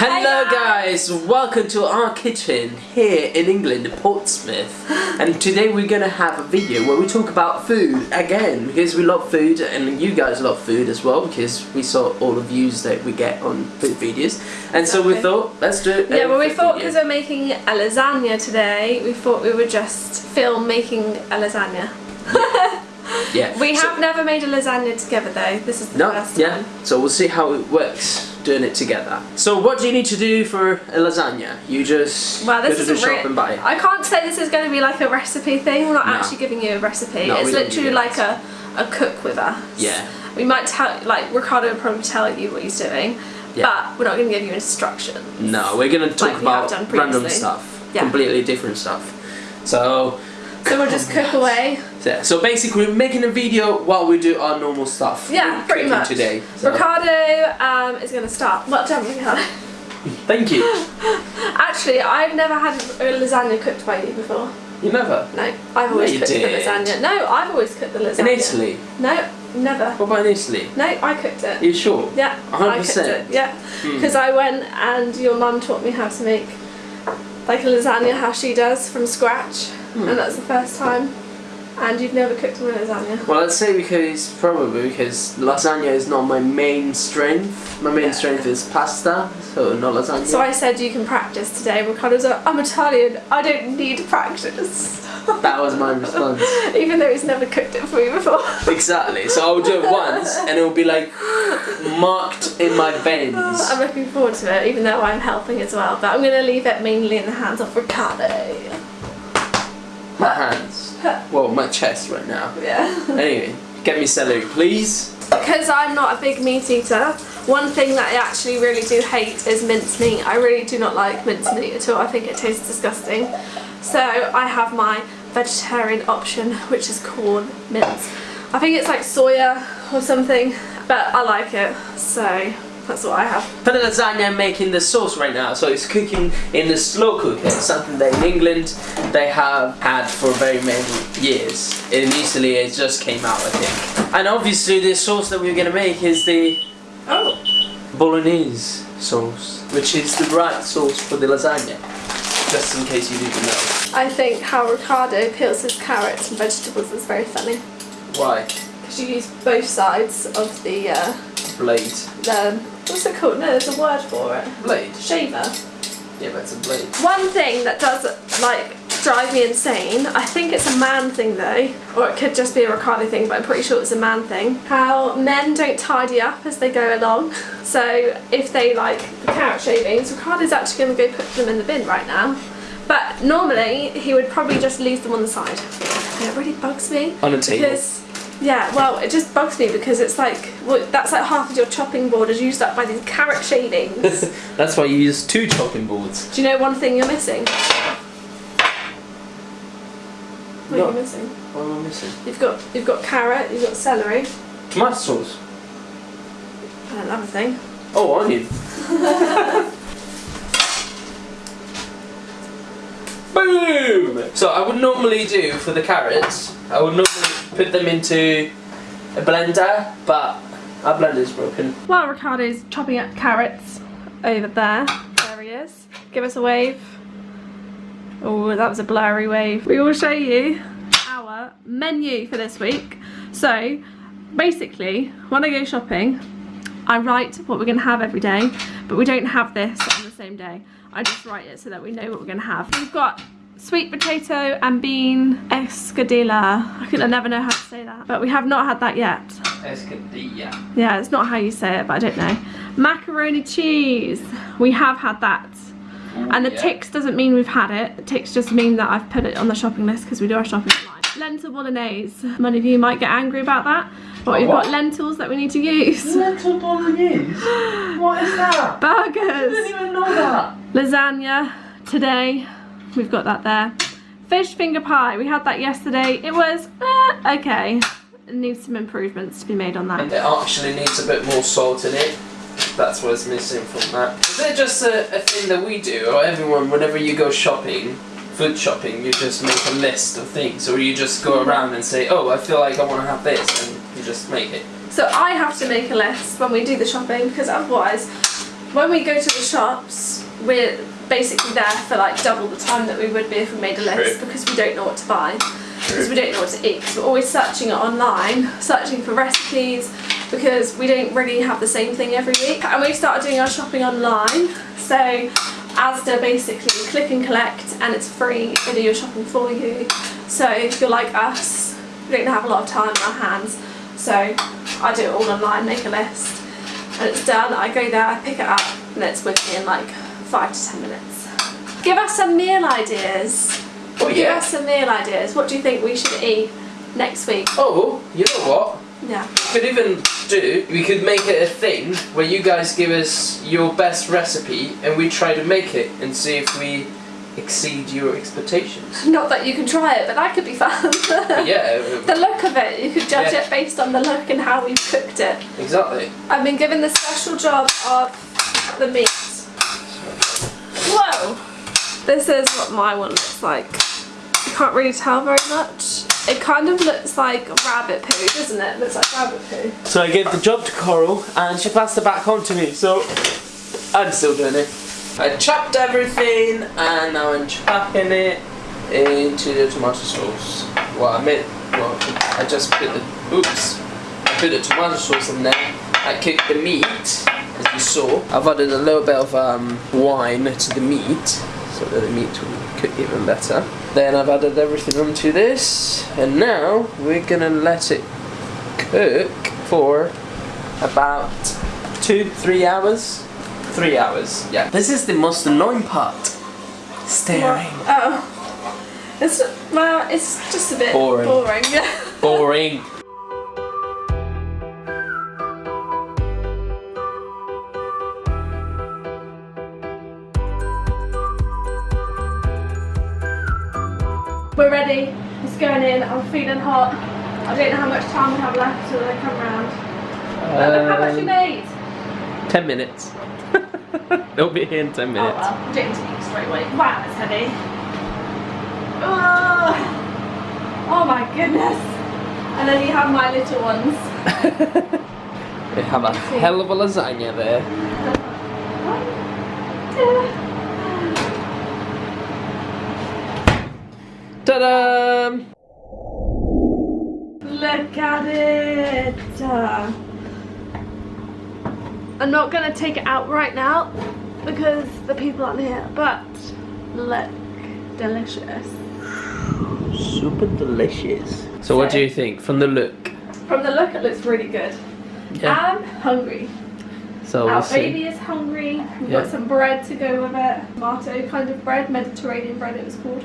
Hello guys, welcome to our kitchen here in England, Portsmouth. and today we're gonna have a video where we talk about food again because we love food and you guys love food as well because we saw all the views that we get on food videos. And so we thought, let's do it. Yeah, well we thought because we're making a lasagna today, we thought we would just film making a lasagna. yeah. We so- have never made a lasagna together though, this is the No, first yeah. time. So we'll see how it works doing it together. So what do you need to do for a lasagna? You just Well, this go to is the shop and buy it. I can't say this is going to be like a recipe thing, we're not No. actually giving you a recipe. No, it's literally like a, a cook with us. Yeah. We might tell, like Ricardo would probably tell you what he's doing, Yeah. but we're not going to give you instructions. No, we're gonna talk Like about random stuff. Yeah. Completely different stuff. So So we'll just cook away. Yeah, so basically we're making a video while we do our normal stuff. Yeah, pretty much. today. so- Ricardo um, is going to start. Well done, Ricardo. Thank you. Actually, I've never had a lasagna cooked by you before. You never? No, I've always you cooked did. the lasagna. No, I've always cooked the lasagna. In Italy? No, never. What about in Italy? No, I cooked it. Are you sure? Yeah, I cooked 100%? it. Yeah, Hmm. because I went and your mum taught me how to make like a lasagna how she does from scratch, Hmm. and that's the first time. And you've never cooked a lasagna. Well, let's say because probably because lasagna is not my main strength. My main Yeah. strength is pasta, so not lasagna. So I said you can practice today. Ricardo's like, I'm Italian. I don't need to practice. That was my response. Even though he's never cooked it for me before. exactly. So I'll do it once, and it'll be like marked in my veins. I'm looking forward to it, even though I'm helping as well. But I'm going to leave it mainly in the hands of Ricardo. My hands. Well, my chest right now. Yeah. Anyway, get me celery, please. Because I'm not a big meat eater, one thing that I actually really do hate is mincemeat. I really do not like mincemeat at all. I think it tastes disgusting. So I have my vegetarian option, which is Quorn mince. I think it's like soya or something, but I like it. So that's what I have. For the lasagna, I'm making the sauce right now, so it's cooking in the slow cooker. Something that in England they have had for very many years. In Italy, it just came out, I think. And obviously, the sauce that we're gonna make is the Oh. bolognese sauce, which is the right sauce for the lasagna. Just in case you didn't know. I think how Ricardo peels his carrots and vegetables is very funny. Why? Because you use both sides of the, uh, Blade. the, what's it called? No, there's a word for it. Blade. Shaver. Yeah, that's a blade. One thing that does like drive me insane, I think it's a man thing though, or it could just be a Ricardo thing, but I'm pretty sure it's a man thing. How men don't tidy up as they go along. So if they like the carrot shavings, Ricardo's actually going to go put them in the bin right now. But normally he would probably just leave them on the side. And it really bugs me. On a table. Because yeah, well, it just bugs me because it's like well, that's like half of your chopping board is used up by these carrot shavings. That's why you use two chopping boards. Do you know one thing you're missing? What are you missing? What am I missing? You've got you've got carrot, you've got celery, Tomato sauce. i and another thing. Oh, onion. Boom! So I would normally do for the carrots, I would normally put them into a blender, but our blender's broken. While Ricardo's chopping up carrots over there, there he is. Give us a wave. Oh, that was a blurry wave. We will show you our menu for this week. So, basically, when I go shopping, I write what we're going to have every day, but we don't have this on the same day. I just write it so that we know what we're going to have. We've got sweet potato and bean escadilla. I can I never know how to say that, but we have not had that yet. Escadilla. Yeah, it's not how you say it, but I don't know. Macaroni cheese. We have had that. And the yeah. ticks doesn't mean we've had it. The ticks just mean that I've put it on the shopping list because we do our shopping online. Lentil bolognese. Many of you might get angry about that, but Oh, we've what? got lentils that we need to use. Lentil bolognese? What is that? Burgers. I didn't even know that. Lasagna today. We've got that there. Fish finger pie. We had that yesterday. It was eh, okay. It needs some improvements to be made on that. And it actually needs a bit more salt in it. That's what's missing from that. Is it just a, a thing that we do, or everyone, whenever you go shopping, food shopping, you just make a list of things, or you just go around and say, oh, I feel like I want to have this, and you just make it. So I have to make a list when we do the shopping because otherwise when we go to the shops, we're basically there for like double the time that we would be if we made a list True. because we don't know what to buy. Because we don't know what to eat. 'cause we're always searching it online, searching for recipes because we don't really have the same thing every week. And we've started doing our shopping online. So Asda basically click and collect and it's free. They do your shopping for you. So if you're like us, we don't have a lot of time on our hands. So I do it all online, make a list and it's done. I go there, I pick it up, and it's with me in like five to ten minutes. Give us some meal ideas. Oh Give us some meal ideas. What do you think we should eat next week? Oh, you know what? Yeah. We could even do, we could make it a thing where you guys give us your best recipe and we try to make it and see if we exceed your expectations. Not that you can try it, but that could be fun. Yeah, the look of it, you could judge Yeah. it based on the look and how we've cooked it. exactly. I've been given the special job of the meat. This is what my one looks like. You can't really tell very much. It kind of looks like rabbit poo, doesn't it? It looks like rabbit poo. So I gave the job to Coral and she passed it back on to me, so I'm still doing it. I chopped everything and now I'm chopping it into the tomato sauce. Well, I made, well, I just put the, oops, I put the tomato sauce in there. I cooked the meat, as you saw. I've added a little bit of um, wine to the meat, so that the meat will cook even better. Then I've added everything onto this, and now we're gonna let it cook for about two, three hours. Three hours, yeah. This is the most annoying part. Staring. Oh. It's, well, it's just a bit Boring. boring. Boring. In. I'm feeling hot. I don't know how much time we have left till they come round. But look how much we Um, made. ten minutes. They'll be here in ten minutes. well, I'm going to eat straight away. Wow, it's heavy. Oh, oh my goodness. And then you have my little ones. They have a hell of a lasagna there. Ta-da! Look at it. Uh, I'm not going to take it out right now because the people aren't here, but look, delicious. Super delicious. So what do you think from the look? From the look, it looks really good. I'm hungry. So Our we'll see. baby is hungry. We've Yeah. got some bread to go with it. Tomato kind of bread, Mediterranean bread it was called.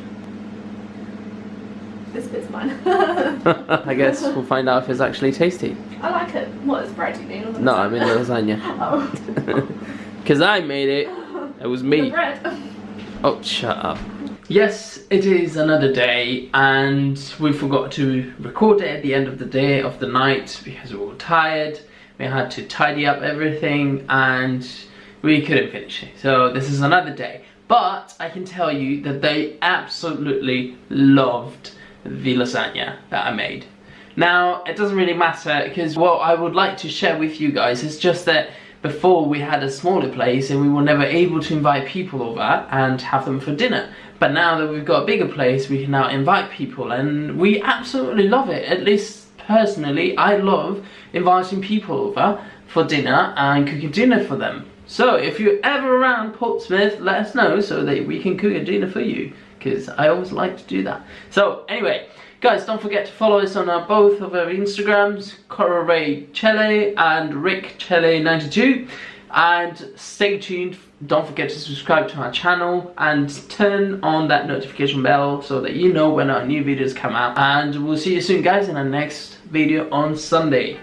This bit's mine. I guess we'll find out if it's actually tasty. I like it. What is bread you mean? No, I mean the lasagna. Oh. Because I made it. It was me. Oh, shut up. Yes, it is another day, and we forgot to record it at the end of the day, of the night, because we were tired. We had to tidy up everything, and we couldn't finish it. So, this is another day. But I can tell you that they absolutely loved the lasagna that I made. Now, it doesn't really matter because what I would like to share with you guys is just that before we had a smaller place and we were never able to invite people over and have them for dinner. But now that we've got a bigger place, we can now invite people and we absolutely love it. At least personally, I love inviting people over for dinner and cooking dinner for them. So if you're ever around Portsmouth, let us know so that we can cook a dinner for you because I always like to do that. So anyway, guys, don't forget to follow us on our, both of our Instagrams, Cora Ray Chele and Rick Chele 92 and stay tuned. Don't forget to subscribe to our channel and turn on that notification bell so that you know when our new videos come out. And we'll see you soon, guys, in our next video on Sunday.